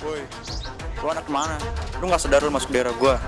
Woi, lu anak mana? Lu gak sadar lu masuk daerah gua?